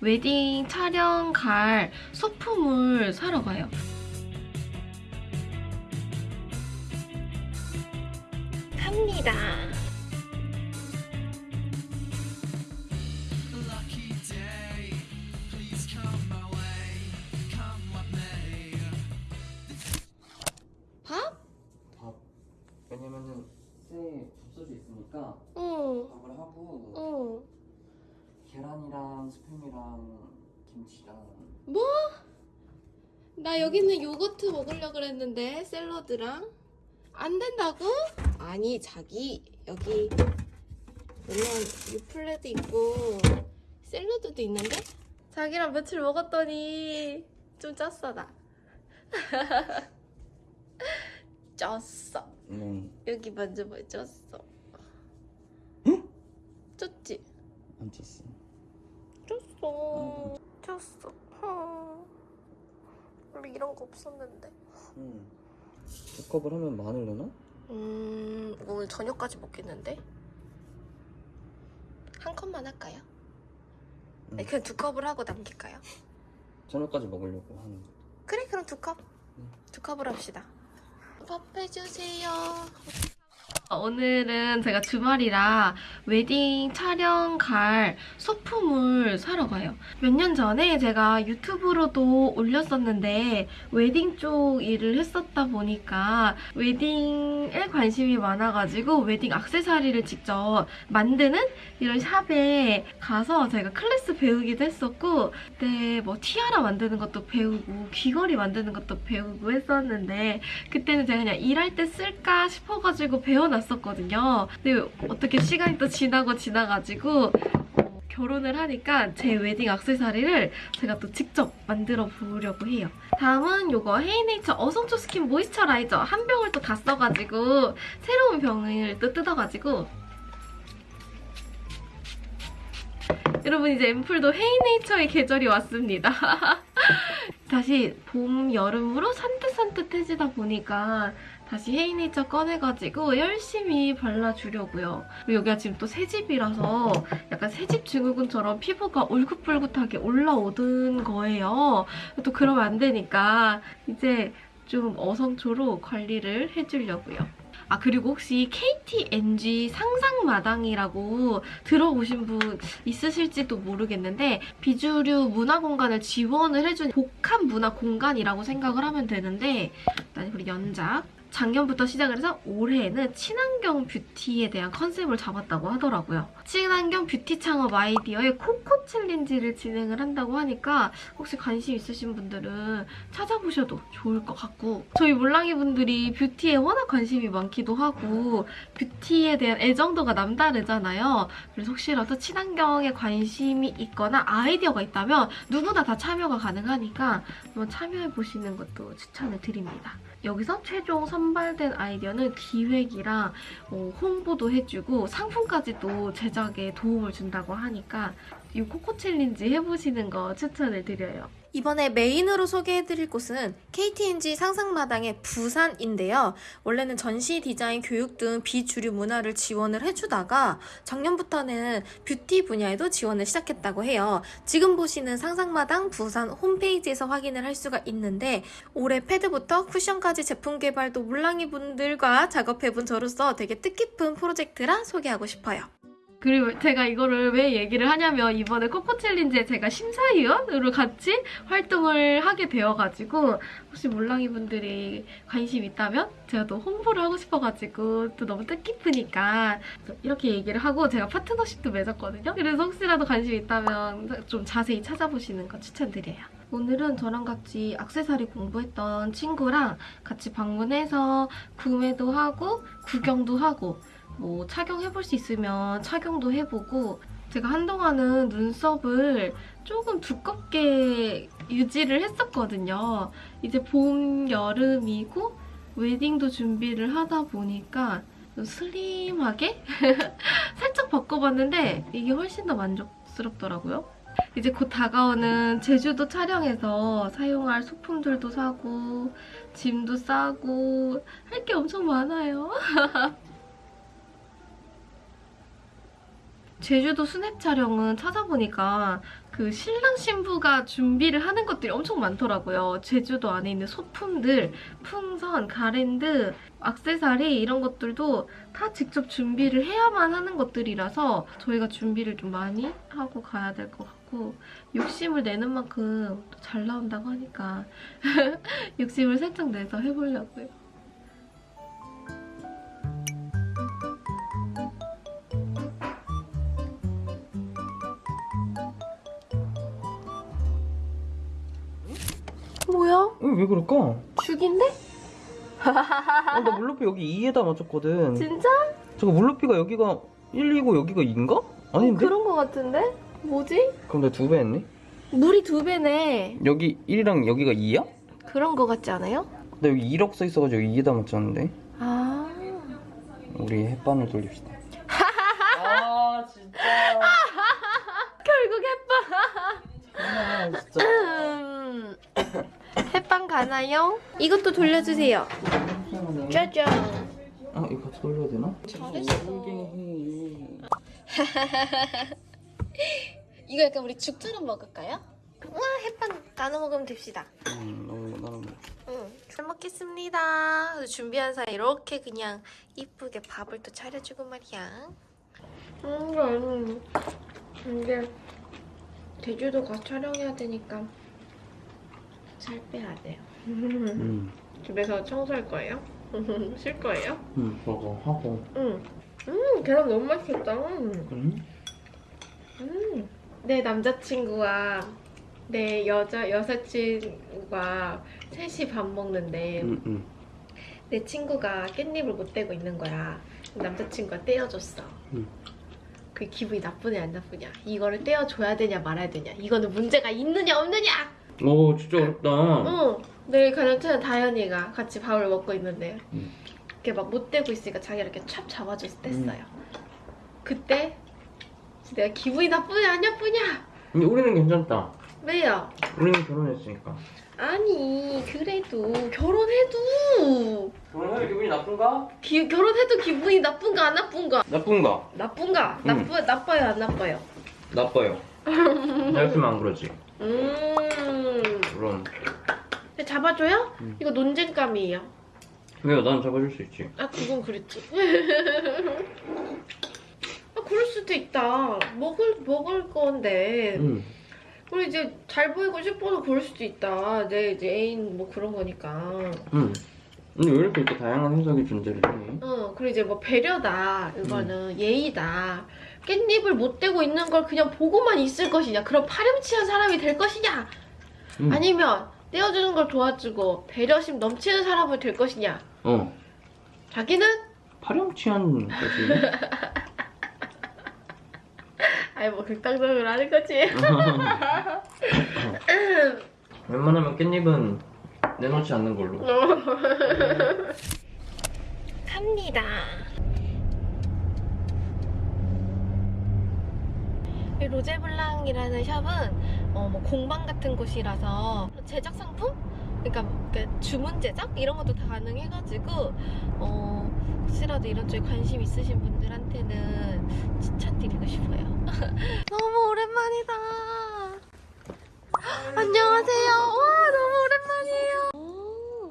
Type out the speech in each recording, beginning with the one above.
웨딩 촬영 갈 소품을 사러 가요. 갑니다. 밥? 밥 왜냐면은 쇠 접시도 있으니까 응, 밥을 하고 응. 계란이랑 스팸이랑 김치랑 뭐? 나 여기는 요거트 먹으려고 그랬는데 샐러드랑 안 된다고? 아니 자기 여기 물론 유플레도 있고 샐러드도 있는데 자기랑 며칠 먹었더니 좀 쪘어 나 쪘어 네. 여기 만져봐 쪘어 응? 쪘지? 안 쪘어 쪘 어 쪘어 어. 원래 이런 거 없었는데 응. 두 컵을 하면 마늘 넣나? 음, 오늘 저녁까지 먹겠는데? 한 컵만 할까요? 응. 아니, 그냥 두 컵을 하고 남길까요? 저녁까지 먹으려고 하는 거 그래, 그럼 두 컵. 응. 두 컵을 합시다. 밥 해주세요. 오늘은 제가 주말이라 웨딩 촬영 갈 소품을 사러 가요. 몇 년 전에 제가 유튜브로도 올렸었는데 웨딩 쪽 일을 했었다 보니까 웨딩에 관심이 많아가지고 웨딩 액세서리를 직접 만드는 이런 샵에 가서 제가 클래스 배우기도 했었고 그때 뭐 티아라 만드는 것도 배우고 귀걸이 만드는 것도 배우고 했었는데 그때는 제가 그냥 일할 때 쓸까 싶어가지고 배워놨 었거든요. 근데 어떻게 시간이 또 지나고 지나가지고 어, 결혼을 하니까 제 웨딩 액세서리를 제가 또 직접 만들어 보려고 해요. 다음은 이거 헤이네이처 어성초 스킨 모이스처라이저 한 병을 또 다 써가지고 새로운 병을 또 뜯어가지고 여러분 이제 앰플도 헤이네이처의 계절이 왔습니다. 다시 봄, 여름으로 산뜻산뜻해지다 보니까 다시 헤이네이처 꺼내가지고 열심히 발라주려고요. 그리고 여기가 지금 또 새집이라서 약간 새집 증후군처럼 피부가 울긋불긋하게 올라오던 거예요. 또 그러면 안 되니까 이제 좀 어성초로 관리를 해주려고요. 아 그리고 혹시 KTNG 상상마당이라고 들어보신 분 있으실지도 모르겠는데 비주류 문화 공간을 지원을 해준 복합 문화 공간이라고 생각을 하면 되는데 일단 우리 연작 작년부터 시작을 해서 올해에는 친환경 뷰티에 대한 컨셉을 잡았다고 하더라고요. 친환경 뷰티 창업 아이디어의 코코 챌린지를 진행을 한다고 하니까 혹시 관심 있으신 분들은 찾아보셔도 좋을 것 같고 저희 몰랑이 분들이 뷰티에 워낙 관심이 많기도 하고 뷰티에 대한 애정도가 남다르잖아요. 그래서 혹시라도 친환경에 관심이 있거나 아이디어가 있다면 누구나 다 참여가 가능하니까 한번 참여해보시는 것도 추천을 드립니다. 여기서 최종 선발된 아이디어는 기획이랑 어, 홍보도 해주고 상품까지도 제작 에 도움을 준다고 하니까 이 코코 챌린지 해보시는 거 추천을 드려요. 이번에 메인으로 소개해드릴 곳은 KT&G 상상마당의 부산인데요. 원래는 전시 디자인 교육 등 비주류 문화를 지원을 해주다가 작년부터는 뷰티 분야에도 지원을 시작했다고 해요. 지금 보시는 상상마당 부산 홈페이지에서 확인을 할 수가 있는데 올해 패드부터 쿠션까지 제품 개발도 물랑이 분들과 작업해본 저로서 되게 뜻깊은 프로젝트라 소개하고 싶어요. 그리고 제가 이거를 왜 얘기를 하냐면 이번에 코코 챌린지에 제가 심사위원으로 같이 활동을 하게 되어가지고 혹시 몰랑이 분들이 관심 있다면 제가 또 홍보를 하고 싶어가지고 또 너무 뜻깊으니까 이렇게 얘기를 하고 제가 파트너십도 맺었거든요. 그래서 혹시라도 관심 있다면 좀 자세히 찾아보시는 거 추천드려요. 오늘은 저랑 같이 악세사리 공부했던 친구랑 같이 방문해서 구매도 하고 구경도 하고 뭐 착용해볼 수 있으면 착용도 해보고 제가 한동안은 눈썹을 조금 두껍게 유지를 했었거든요. 이제 봄, 여름이고 웨딩도 준비를 하다 보니까 좀 슬림하게 살짝 바꿔봤는데 이게 훨씬 더 만족스럽더라고요. 이제 곧 다가오는 제주도 촬영에서 사용할 소품들도 사고 짐도 싸고 할 게 엄청 많아요. 제주도 스냅 촬영은 찾아보니까 그 신랑 신부가 준비를 하는 것들이 엄청 많더라고요. 제주도 안에 있는 소품들, 풍선, 가랜드, 악세사리 이런 것들도 다 직접 준비를 해야만 하는 것들이라서 저희가 준비를 좀 많이 하고 가야 될 것 같고 욕심을 내는 만큼 또잘 나온다고 하니까 욕심을 살짝 내서 해보려고요. 뭐야? 어, 왜 그럴까? 죽인데? 어, 나 물높이 여기 2에다 맞췄거든. 진짜? 저거 물높이가 여기가 1이고 여기가 2인가? 아닌데? 그런 거 같은데? 뭐지? 그럼 내가 두배 했네? 물이 두 배네. 여기 1이랑 여기가 2야? 그런 거 같지 않아요? 나 여기 1억 써 있어가지고 2에다 맞췄는데. 아. 우리 햇반을 돌립시다. 아 진짜. 결국 햇빵. 아 진짜. 음. 햇빵 가나요? 이것도 돌려주세요. 짜잔. 아 이거 같이 돌려야 되나? 잘했어. 이거 약간 우리 죽처럼 먹을까요? 와 햇빵 나눠 먹으면 됩시다. 음 너무 나는 뭐. 응, 잘 먹겠습니다. 준비한 사이 이렇게 그냥 이쁘게 밥을 또 차려주고 말이야. 음, 근데 제주도 가 촬영해야 되니까 살 빼야 돼요. 음. 집에서 청소할 거예요? 쉴 거예요? 음 저거 하고. 응. 음, 계란 너무 맛있겠다. 음. 응? 음. 내 남자친구와 내 여자 여사친과 셋이 밥 먹는데 응 응. 내 친구가 깻잎을 못 떼고 있는 거야. 남자친구가 떼어줬어. 응. 그 기분이 나쁘냐 안 나쁘냐? 이거를 떼어줘야 되냐 말아야 되냐? 이거는 문제가 있느냐 없느냐? 오 진짜 어렵다. 응. 내일 가장 친한 다현이가 같이 밥을 먹고 있는데 응. 이렇게 막못 떼고 있으니까 자기가 이렇게 찹 잡아줘서 뗐어요. 그때 내가 기분이 나쁘냐 안 나쁘냐? 근데 우리는 괜찮다. 왜요? 우리는 결혼했으니까. 아니 그래도 결혼해도 결혼하면 기분이 나쁜가? 기- 결혼해도 기분이 나쁜가 안 나쁜가? 나쁜가? 나쁜가? 응. 나쁘 나빠요 안 나빠요? 나빠요. 나였으면 안 그러지. 음. 근데 잡아줘요? 응. 이거 논쟁감이에요. 왜요? 난 잡아줄 수 있지. 아 그건 그랬지. 아 그럴 수도 있다. 먹을 먹을 건데. 응. 그리고 이제 잘 보이고 싶어서 그럴 수도 있다. 내 이제 애인 뭐 그런 거니까. 응. 근데 왜 이렇게, 이렇게 다양한 해석이 존재를 해? 어, 그리고 이제 뭐 배려다, 이거는 예의다. 깻잎을 못 떼고 있는 걸 그냥 보고만 있을 것이냐, 그런 파렴치한 사람이 될 것이냐, 응. 아니면 떼어주는 걸 도와주고 배려심 넘치는 사람이 될 것이냐. 어. 자기는 파렴치한 거지. 아이 뭐 극단적으로 하는 거지. 웬만하면 깻잎은 내놓지 않는 걸로. 갑니다. 이 로제블랑이라는 샵은 어, 뭐 공방 같은 곳이라서 제작 상품? 그러니까 뭐 이렇게 주문 제작 이런 것도 다 가능해가지고 어, 혹시라도 이런 쪽에 관심 있으신 분들한테는 추천드리고 싶어요. 너무 오랜만이다. 안녕하세요. 와 너무 오랜만이에요. 오.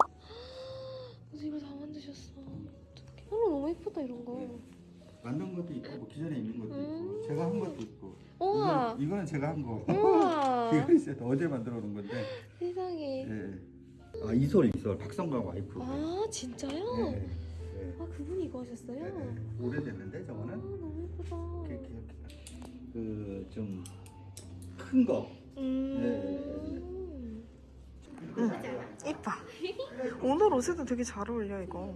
그래서 이걸 다 만드셨어. 어떡해. 어, 너무 예쁘다 이런 거. 만든 것도 있고 뭐 기존에 있는 것도 음. 있고 제가 한 것도 있고 우와. 이건, 이거는 제가 한 거. 우와. 이거 있어요. 어제 만들어 놓은 건데. 세상에. 예. 아 이솔 이솔 박성광 와이프. 아 진짜요? 예. 예. 아 그분이 이거 하셨어요? 예, 예. 오래됐는데 아 저거는 너무 예쁘다. 그좀 큰 거. 음. 이뻐. 오늘 옷에도 되게 잘 어울려 이거.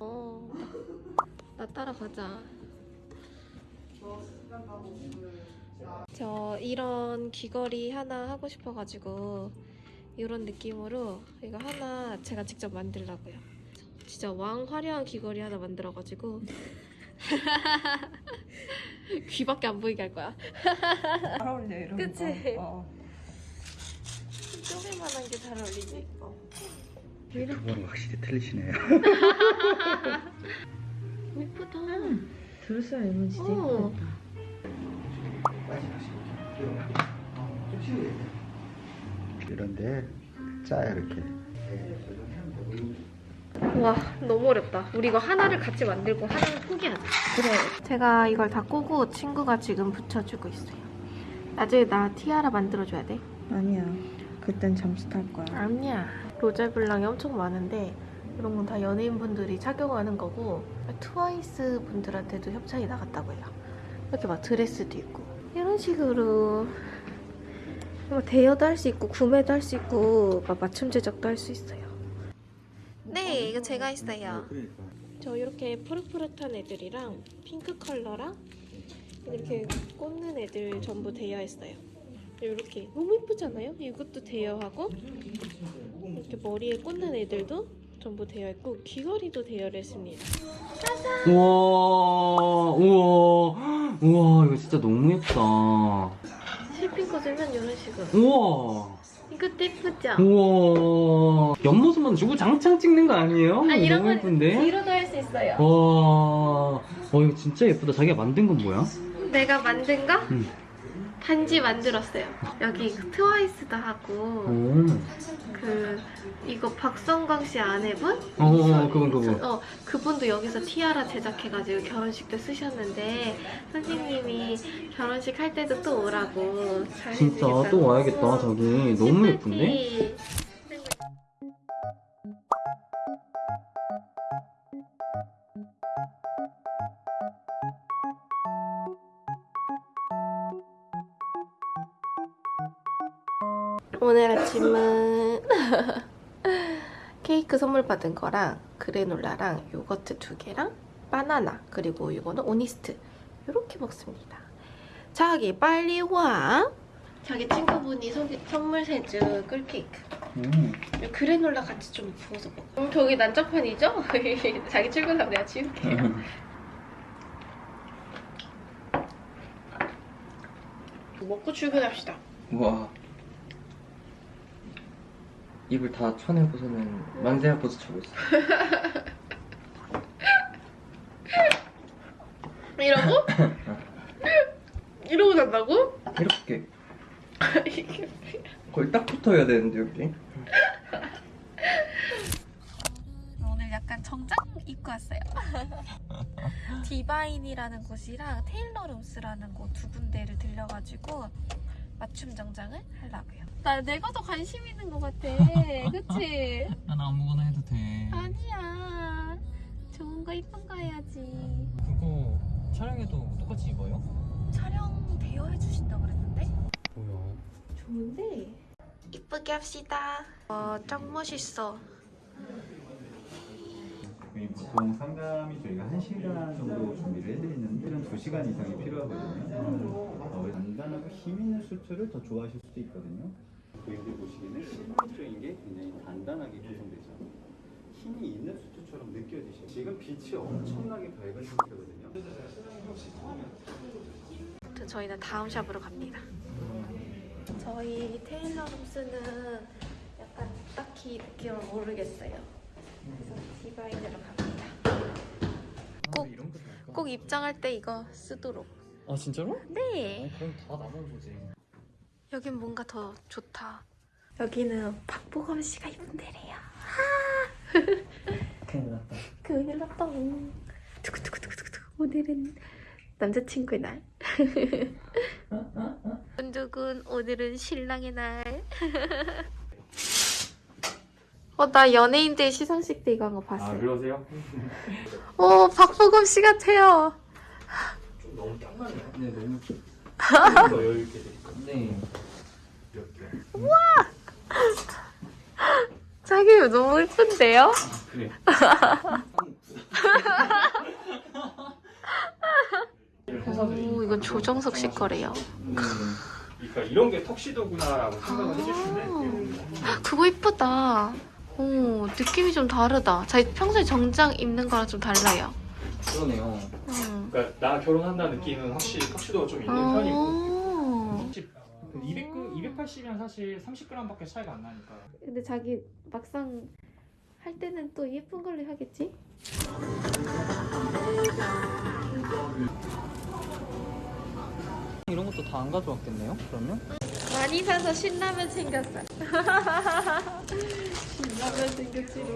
어. 나 따라 가자. 저 이런 귀걸이 하나 하고 싶어가지고 이런 느낌으로 이거 하나 제가 직접 만들라고요. 진짜 왕 화려한 귀걸이 하나 만들어가지고 귀밖에 안 보이게 할 거야. 잘 어울려 이런 그치? 거. 어. 쪼개만한 게 잘 어울리지. 유튜버는 확실히 틀리시네요. 예쁘다. 들었어야 이건 진짜 어. 이런데 짜요 이렇게. 와 너무 어렵다. 우리 이거 하나를 같이 만들고 하나는 포기하자. 그래. 제가 이걸 다 꼬고 친구가 지금 붙여주고 있어요. 나중에 나 티아라 만들어줘야 돼. 아니야. 그땐 잠수 탈 거야. 아니야. 로제 블랑이 엄청 많은데 이런 건 다 연예인분들이 착용하는 거고 트와이스 분들한테도 협찬이 나갔다고 해요. 이렇게 막 드레스도 있고 이런 식으로 뭐 대여도 할 수 있고 구매도 할 수 있고 막 맞춤 제작도 할 수 있어요. 네, 이거 제가 했어요. 그러니까. 저 이렇게 푸릇푸릇한 애들이랑 핑크 컬러랑 이렇게 꽂는 애들 전부 대여했어요. 이렇게 너무 예쁘잖아요? 이것도 대여하고 이렇게 머리에 꽂는 애들도 전부 대여했고 귀걸이도 대여를 했습니다. 우와, 우와, 우와, 이거 진짜 너무 예쁘다. 실핀 꽂으면 이런 식으로. 우와, 이것도 예쁘죠? 우와. 옆모습만 주고 장창 찍는 거 아니에요? 아 이런 너무 건 예쁜데? 뒤로도 할 수 있어요. 와, 어, 이거 진짜 예쁘다. 자기가 만든 건 뭐야? 내가 만든 거? 응. 반지 만들었어요. 여기 트와이스도 하고 오, 그 이거 박성광 씨 아내분? 어, 어, 그분, 그분. 어 그분도 여기서 티아라 제작해가지고 결혼식 때 쓰셨는데 선생님이 결혼식 할 때도 또 오라고 잘 진짜. 또 와야겠다, 저기. 너무 예쁜데? 오늘 아침은 케이크 선물 받은 거랑 그래놀라랑 요거트 두 개랑 바나나 그리고 이거는 오니스트 이렇게 먹습니다. 자기 빨리 와. 자기 친구분이 소개- 선물 세준 꿀케이크. 음. 이 그래놀라 같이 좀 부어서 먹어. 음, 저기 난장판이죠? 자기 출근하면 내가 지울게요. 먹고 출근합시다. 우와. 입을 다 쳐내고서는 만세야 포즈 차고 있어. 이러고? 이러고 잔다고? 이렇게. 거의 딱 붙어야 되는데, 여기. 오늘 약간 정장 입고 왔어요. 디바인이라는 곳이랑 테일러룸스라는 곳 두 군데를 들려가지고 맞춤 정장을 하려고요. 나 내가 더 관심 있는 것 같아. 그치? 난 아무거나 해도 돼. 아니야. 좋은 거 이쁜 거 해야지. 그거 촬영해도 똑같이 입어요? 촬영 대여해 주신다고 그랬는데? 뭐야? 좋은데? 이쁘게 합시다. 어, 짱 멋있어. 저희 보통 상담이 저희가 1시간 정도 준비를 해드리는데 한 2시간 이상이 필요하거든요. 어, 간단하고 힘 있는 수트를 더 좋아하실 수도 있거든요. 고객들 보시기에는 실물적인 게 굉장히 단단하게 구성되죠. 힘이 있는 수트처럼 느껴지시죠. 지금 빛이 엄청나게 밝은 상태거든요. 아무튼 저희는 다음 샵으로 갑니다. 저희 테일러 룸스는 약간 딱히 느낌을 모르겠어요. 그래서 디바인으로 갑니다. 꼭- 아? 꼭 입장할 때 이거 쓰도록. 아 진짜로? 네. 그럼 다 나만 보지. 여긴 뭔가 더 좋다. 여기는 박보검 씨가 입은 데래요. 큰일 났다. 큰일 났다. 두구두구두구두구. 오늘은 남자친구의 날. 두근두근 오늘은 신랑의 날. 어, 나 연예인들 시상식 때 이거 한 거 봤어요. 아 그러세요? 오, 박보검 씨 같아요. 좀 너무 짱나네요. 네 너무. 더 여유 있게 되니까. 네. 이렇게. 자기 너무 예쁜데요? 그래. 오, 이건 조정석 씨 거래요. 그러니까 이런 게 턱시도구나라고 생각을 해주시는데 아, 그거 이쁘다. 오, 느낌이 좀 다르다. 자기 평소에 정장 입는 거랑 좀 달라요. 그러네요. 음. 그러니까 나 결혼한다는 느낌은 확실히 턱시도가 좀 있는 편이고 어. 200, 280이면 사실 30g밖에 차이가 안 나니까 근데 자기 막상 할 때는 또 예쁜 걸로 하겠지? 이런 것도 다 안 가져왔겠네요? 그러면? 많이 사서 신라면 챙겼어. 신라면 챙겼지로.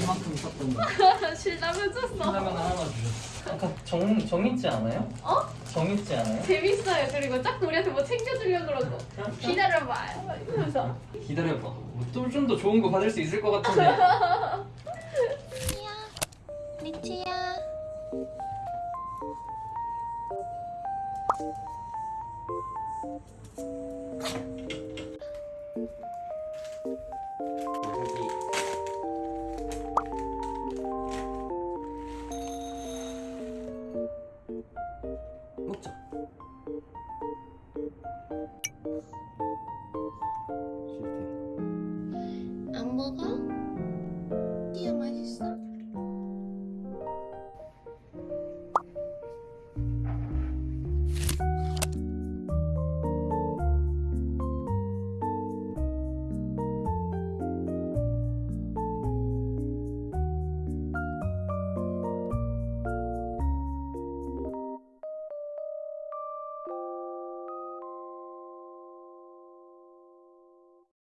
이만큼 샀던 거. 신라면 줬어. 신라면 하나 주셨어. 아까 정, 정있지 않아요? 어? 정있지 않아요? 재밌어요. 그리고 자꾸 우리한테 뭐 챙겨주려고 그러고. 기다려봐요. 이러면서. 기다려봐. 좀 더 좋은 거 받을 수 있을 것 같은데. 리치야.